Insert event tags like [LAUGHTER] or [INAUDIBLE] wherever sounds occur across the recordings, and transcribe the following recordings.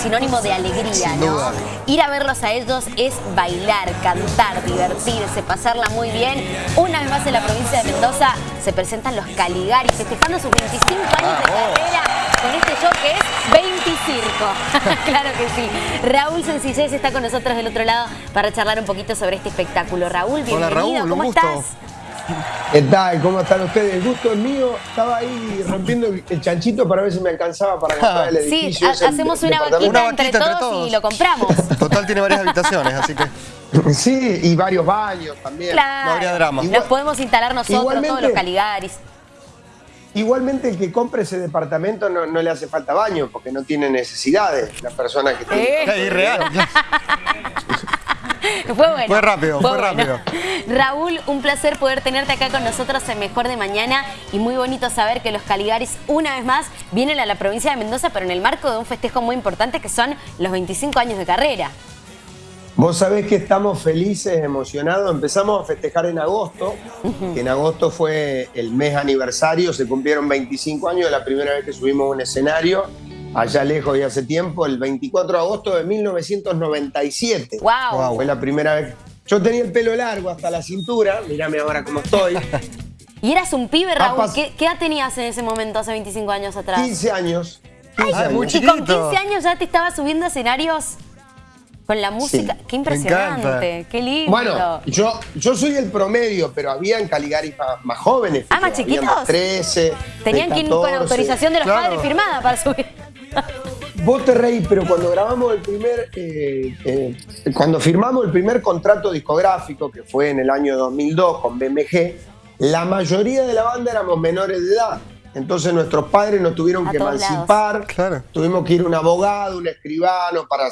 sinónimo de alegría, ¿no? Ir a verlos a ellos es bailar, cantar, divertirse, pasarla muy bien. Una vez más en la provincia de Mendoza se presentan los Caligaris festejando sus 25 años de carrera con este show que es 20 Circo. [LAUGHS] claro que sí. Raúl Sencillez está con nosotros del otro lado para charlar un poquito sobre este espectáculo. Raúl, bienvenido. Hola, Raúl, ¿Cómo estás? ¿Qué tal? ¿Cómo están ustedes? El gusto es mío. Estaba ahí rompiendo el chanchito para ver si me alcanzaba para [LAUGHS] comprar el edificio. Sí, hacemos una vaquita, entre, todos y lo compramos. [LAUGHS] Total tiene varias habitaciones, así que... Sí, y varios baños también. Claro. No habría drama. Nos podemos instalar nosotros, todos los Caligaris. Igualmente el que compre ese departamento no, le hace falta baño porque no tiene necesidades la persona que tiene. Es irreal. [LAUGHS] [LAUGHS] fue bueno. Fue rápido, fue, rápido. [LAUGHS] Raúl, un placer poder tenerte acá con nosotros en Mejor de Mañana y muy bonito saber que los Caligaris una vez más vienen a la provincia de Mendoza pero en el marco de un festejo muy importante que son los 25 años de carrera. Vos sabés que estamos felices, emocionados. Empezamos a festejar en agosto, que en agosto fue el mes aniversario, se cumplieron 25 años de la primera vez que subimos un escenario allá lejos y hace tiempo, el 24 de agosto de 1997. Wow. Fue la primera vez. Yo tenía el pelo largo hasta la cintura, mírame ahora cómo estoy. [LAUGHS] y eras un pibe, Raúl. ¿Qué, edad tenías en ese momento, hace 25 años atrás? 15 años. Ay, Y con 15 años ya te estabas subiendo a escenarios con la música. Qué impresionante, qué lindo. Bueno, yo, yo soy el promedio, pero había en Caligari más, jóvenes. Ah, más chiquitos. 13. Tenían que ir con autorización de los padres firmada para subir. Vos te reís, pero cuando grabamos el primer, eh, eh, cuando firmamos el primer contrato discográfico, que fue en el año 2002 con BMG, la mayoría de la banda éramos menores de edad. Entonces nuestros padres nos tuvieron que emancipar, tuvimos que ir a un abogado, un escribano, para,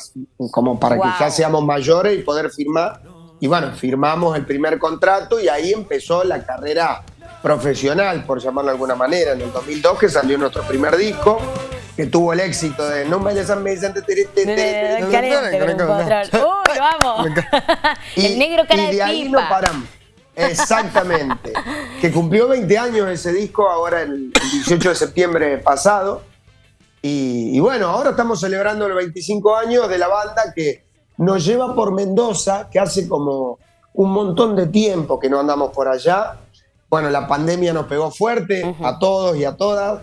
como para que ya seamos mayores y poder firmar. Y bueno, firmamos el primer contrato y ahí empezó la carrera profesional, por llamarlo de alguna manera, en el 2002 que salió nuestro primer disco que tuvo el éxito de No me San Vicente. Uy, vamos. [LAUGHS] [LAUGHS] El negro cara y de ahí no paramos. Exactamente. que cumplió 20 años ese disco ahora el 18 de septiembre pasado. Y, bueno, ahora estamos celebrando los 25 años de la banda que nos lleva por Mendoza, que hace como un montón de tiempo que no andamos por allá. Bueno, la pandemia nos pegó fuerte a todos y a todas.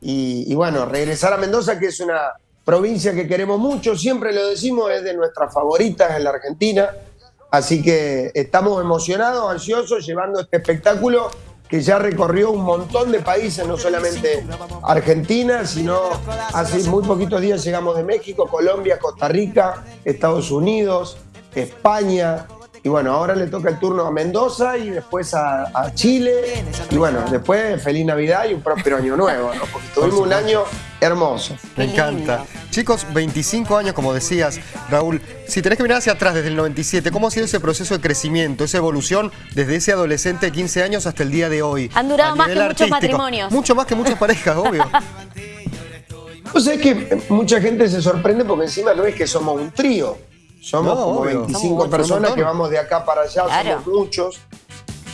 Y, bueno, regresar a Mendoza, que es una provincia que queremos mucho, siempre lo decimos, es de nuestras favoritas en la Argentina. Así que estamos emocionados, ansiosos, llevando este espectáculo que ya recorrió un montón de países, no solamente Argentina, sino hace muy poquitos días llegamos de México, Colombia, Costa Rica, Estados Unidos, España, y bueno, ahora le toca el turno a Mendoza y después a, Chile. Y bueno, después feliz Navidad y un próspero año nuevo, ¿no? Porque tuvimos un año hermoso. Me encanta. Chicos, 25 años, como decías, Raúl. Si tenés que mirar hacia atrás desde el 97, ¿cómo ha sido ese proceso de crecimiento, esa evolución desde ese adolescente de 15 años hasta el día de hoy? Han durado más que muchos matrimonios. Mucho más que muchas parejas, obvio. O sea, es que mucha gente se sorprende porque encima no es que somos un trío. Somos como 25 personas que vamos de acá para allá, somos muchos.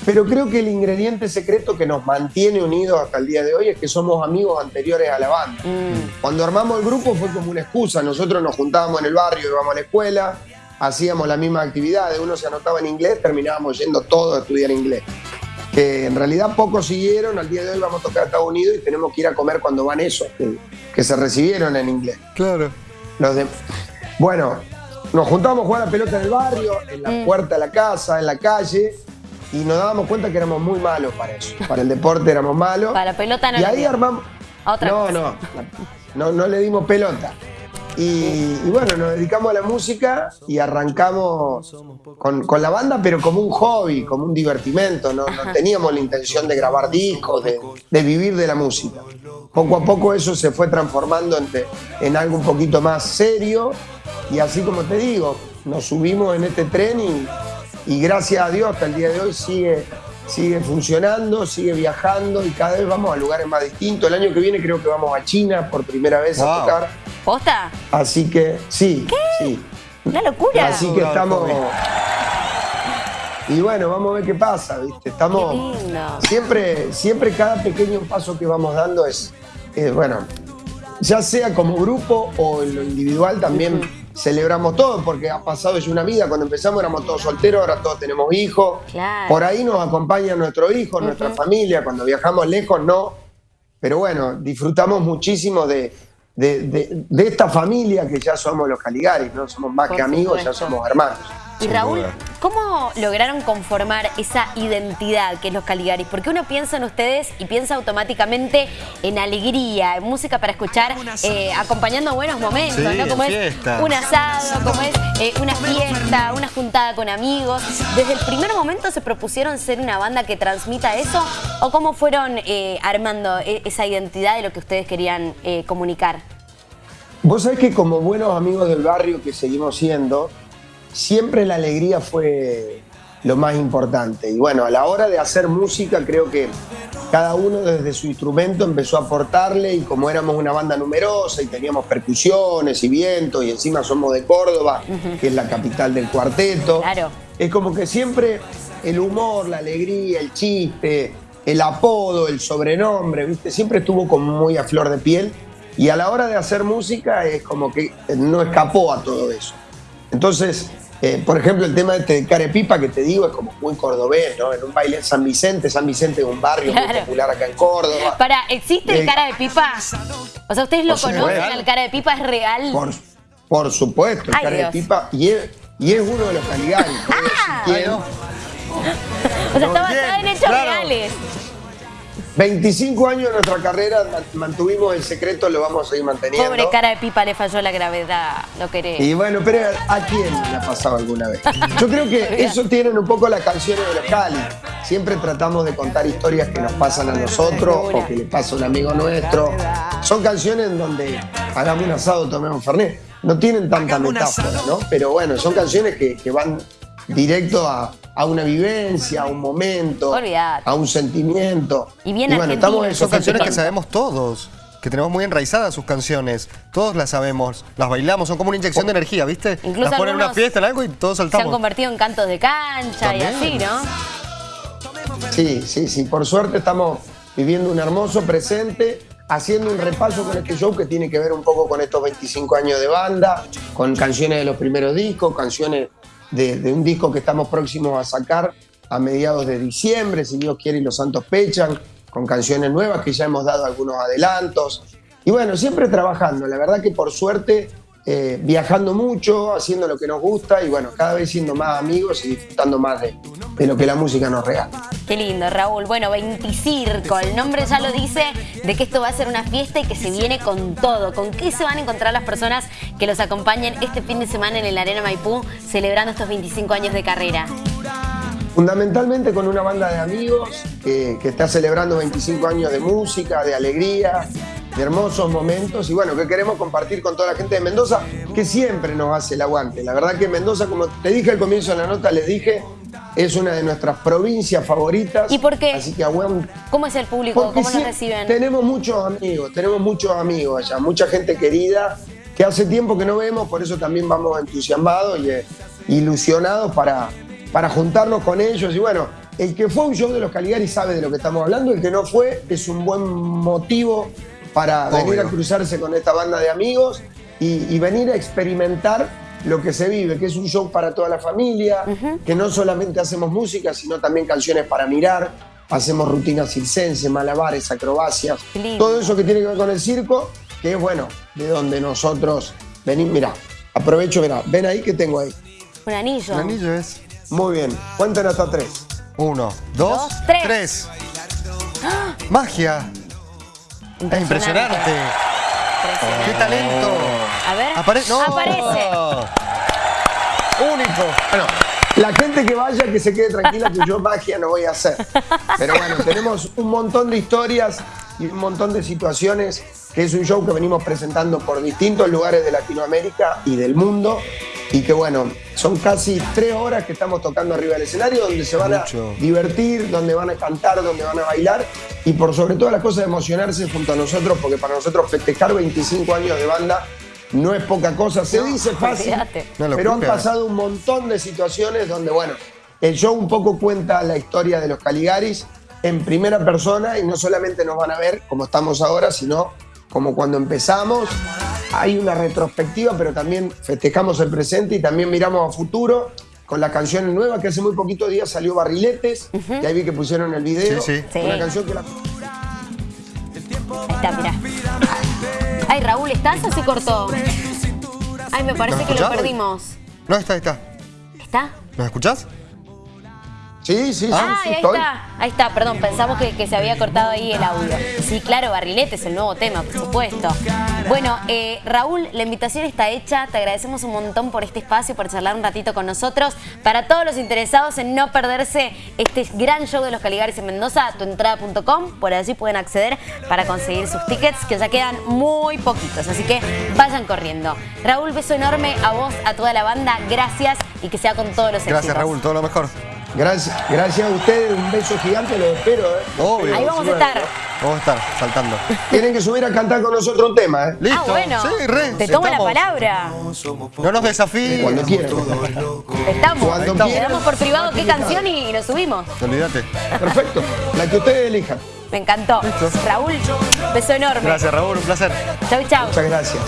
Pero creo que el ingrediente secreto que nos mantiene unidos hasta el día de hoy es que somos amigos anteriores a la banda. Mm. Cuando armamos el grupo fue como una excusa. Nosotros nos juntábamos en el barrio, íbamos a la escuela, hacíamos la misma actividad. Uno se anotaba en inglés, terminábamos yendo todos a estudiar inglés. Que en realidad pocos siguieron. Al día de hoy vamos a tocar a Estados Unidos y tenemos que ir a comer cuando van esos que, se recibieron en inglés. Claro. Los de... Bueno, nos juntábamos a jugar a pelota en el barrio, en la mm. puerta de la casa, en la calle, y nos dábamos cuenta que éramos muy malos para eso. Para el deporte éramos malos. Para la pelota no. Y ahí armamos. Otra no, no, no, no le dimos pelota. Y, bueno, nos dedicamos a la música y arrancamos con, la banda, pero como un hobby, como un divertimento. No, teníamos la intención de grabar discos, de, vivir de la música. Poco a poco eso se fue transformando en, en algo un poquito más serio y así como te digo, nos subimos en este tren y, gracias a Dios hasta el día de hoy sigue, sigue funcionando, sigue viajando y cada vez vamos a lugares más distintos. El año que viene creo que vamos a China por primera vez a tocar. ¿Posta? Así que sí, ¿Qué? sí. Una locura. Así que estamos... Y bueno, vamos a ver qué pasa, ¿viste? Estamos... Siempre, siempre cada pequeño paso que vamos dando es, bueno, ya sea como grupo o en lo individual también celebramos todo, porque ha pasado ya una vida. Cuando empezamos éramos todos solteros, ahora todos tenemos hijos. Por ahí nos acompaña nuestro hijo, nuestra familia. Cuando viajamos lejos, no. Pero bueno, disfrutamos muchísimo de, de, esta familia que ya somos los Caligaris, ¿no? Somos más que amigos, ya somos hermanos. Y Raúl, ¿cómo lograron conformar esa identidad que es los Caligaris? Porque uno piensa en ustedes y piensa automáticamente en alegría, en música para escuchar, eh, acompañando buenos momentos, ¿no? Como es un asado, como es eh, una fiesta, una juntada con amigos. ¿Desde el primer momento se propusieron ser una banda que transmita eso? ¿O cómo fueron eh, armando e-, esa identidad de lo que ustedes querían comunicar? Vos sabés que como buenos amigos del barrio que seguimos siendo, siempre la alegría fue lo más importante. Y bueno, a la hora de hacer música creo que cada uno desde su instrumento empezó a aportarle y como éramos una banda numerosa y teníamos percusiones y vientos y encima somos de Córdoba, que es la capital del cuarteto, claro. es como que siempre el humor, la alegría, el chiste, el apodo, el sobrenombre, ¿viste? Siempre estuvo como muy a flor de piel y a la hora de hacer música es como que no escapó a todo eso. Entonces, eh, por ejemplo, el tema este de Carepipa que te digo es como muy cordobés, ¿no? En un baile en San Vicente, San Vicente es un barrio muy popular acá en Córdoba. Para, ¿existe el eh, cara de pipa? O sea, ¿ustedes lo conocen? ¿El cara de pipa es real? Por, por supuesto, el cara de pipa. Y es, y es uno de los Caligaris. Ah. [LAUGHS] O sea, está basado en hechos reales. 25 años de nuestra carrera mantuvimos el secreto, lo vamos a seguir manteniendo. Pobre cara de pipa, le falló la gravedad, lo querés. Y bueno, pero ¿a quién le ha pasado alguna vez? Yo creo que [LAUGHS] eso tienen un poco las canciones de los Cali. Siempre tratamos de contar historias que nos pasan a nosotros o que le pasa a un amigo nuestro. Son canciones en donde hagamos un asado, tomemos Fernet. No tienen tanta metáfora, ¿no? Pero bueno, son canciones que, que van directo a, a una vivencia, a un momento, a un sentimiento. Y bien bueno, estamos Son canciones que sabemos todos que tenemos muy enraizadas sus canciones. Todos las sabemos, las bailamos, son como una inyección de energía, ¿viste? Incluso las ponen en una fiesta, en algo y todos saltamos. Se han convertido en cantos de cancha y así, ¿no? Sí, sí, sí. Por suerte estamos viviendo un hermoso presente, haciendo un repaso con este show que tiene que ver un poco con estos 25 años de banda, con canciones de los primeros discos, canciones de, un disco que estamos próximos a sacar a mediados de diciembre, si Dios quiere y los santos pechan, con canciones nuevas que ya hemos dado algunos adelantos. Y bueno, siempre trabajando, la verdad que por suerte eh, viajando mucho, haciendo lo que nos gusta y bueno, cada vez siendo más amigos y disfrutando más de, de lo que la música nos regala. Qué lindo, Raúl. Bueno, 20 Circo, el nombre ya lo dice, de que esto va a ser una fiesta y que se viene con todo. ¿Con qué se van a encontrar las personas que los acompañen este fin de semana en el Arena Maipú celebrando estos 25 años de carrera? Fundamentalmente con una banda de amigos que, que está celebrando 25 años de música, de alegría, de hermosos momentos y bueno, que queremos compartir con toda la gente de Mendoza, que siempre nos hace el aguante. La verdad que Mendoza, como te dije al comienzo de la nota, les dije, es una de nuestras provincias favoritas. ¿Y por qué? Así que ¿Cómo es el público? ¿Cómo nos reciben? Tenemos muchos amigos, tenemos muchos amigos allá, mucha gente querida que hace tiempo que no vemos, por eso también vamos entusiasmados y eh, ilusionados para, para juntarnos con ellos. Y bueno, el que fue un show de los Caligari sabe de lo que estamos hablando, el que no fue es un buen motivo para venir a cruzarse con esta banda de amigos y, venir a experimentar lo que se vive, que es un show para toda la familia, que no solamente hacemos música, sino también canciones para mirar, hacemos rutinas circenses, malabares, acrobacias, todo eso que tiene que ver con el circo, que es bueno, de donde nosotros venimos. Mira, aprovecho, mira, ven ahí que tengo ahí. Un anillo. Un anillo es. Muy bien, cuéntanos hasta tres. Uno, dos, tres. ¡Ah! ¡Magia! Impresionante. ¡Qué talento! A ver. Aparece. Único. Bueno, la gente que vaya, que se quede tranquila, que yo magia no voy a hacer. Pero bueno, tenemos un montón de historias y un montón de situaciones, que es un show que venimos presentando por distintos lugares de Latinoamérica y del mundo y que bueno, son casi tres horas que estamos tocando arriba del escenario donde se van a divertir, donde van a cantar, donde van a bailar. Y por sobre todas las cosas emocionarse junto a nosotros porque para nosotros festejar 25 años de banda no es poca cosa, se dice fácil, pero han pasado un montón de situaciones donde bueno, el show un poco cuenta la historia de los Caligaris en primera persona y no solamente nos van a ver como estamos ahora, sino como cuando empezamos. Hay una retrospectiva, pero también festejamos el presente y también miramos a futuro con la canción nueva que hace muy poquitos días salió Barriletes, y ahí vi que pusieron el video. Sí, sí. Sí. Una canción que la... Ahí está, mirá. Ay, Raúl, ¿estás o se cortó? Ay, me parece ¿Nos que lo perdimos. No, está, está. ¿Está? ¿Nos escuchás? Sí, sí, sí, Ah, sí, ahí estoy. está, ahí está, perdón, pensamos que, que se había cortado ahí el audio. Sí, claro, Barrilete es el nuevo tema, por supuesto. Bueno, eh, Raúl, la invitación está hecha, te agradecemos un montón por este espacio, por charlar un ratito con nosotros. Para todos los interesados en no perderse este gran show de los Caligaris en Mendoza, tuentrada.com, por allí pueden acceder para conseguir sus tickets, que ya quedan muy poquitos, así que vayan corriendo. Raúl, beso enorme a vos, a toda la banda, gracias y que sea con todos los Gracias, éxitos. Raúl, todo lo mejor. Gracias, gracias a ustedes, un beso gigante, los espero. ¿eh? Obvio. Ahí vamos a estar. Vamos a estar saltando. Tienen que subir a cantar con nosotros un tema, ¿eh? Listo. Ah, bueno, Sí, re. te tomo la estamos. palabra. No nos desafíes. Cuando quieran. Estamos. Cuando Le quieran. damos por privado qué canción y, y nos subimos. Olvídate. Perfecto, la que ustedes elijan. Me encantó. Raúl, beso enorme. Gracias, Raúl, un placer. Chau, chau. Muchas gracias.